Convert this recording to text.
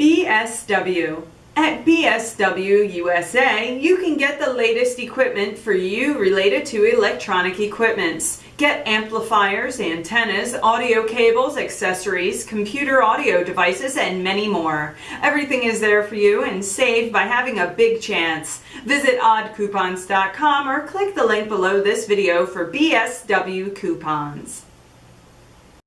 BSW. At BSW USA, you can get the latest equipment for you related to electronic equipments. Get amplifiers, antennas, audio cables, accessories, computer audio devices, and many more. Everything is there for you and save by having a big chance. Visit oddcoupons.com or click the link below this video for BSW coupons.